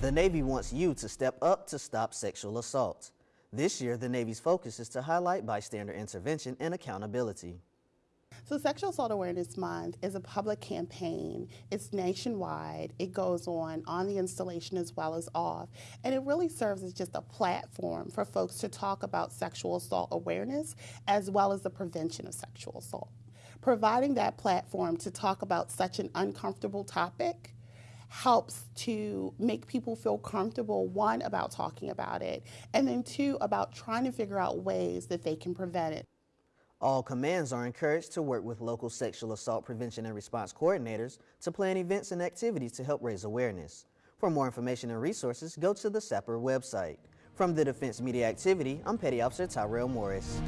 The Navy wants you to step up to stop sexual assault. This year, the Navy's focus is to highlight bystander intervention and accountability. So Sexual Assault Awareness Month is a public campaign. It's nationwide. It goes on on the installation as well as off. And it really serves as just a platform for folks to talk about sexual assault awareness as well as the prevention of sexual assault. Providing that platform to talk about such an uncomfortable topic helps to make people feel comfortable, one, about talking about it, and then two, about trying to figure out ways that they can prevent it. All commands are encouraged to work with local sexual assault prevention and response coordinators to plan events and activities to help raise awareness. For more information and resources, go to the SAPR website. From the Defense Media Activity, I'm Petty Officer Tyrell Morris.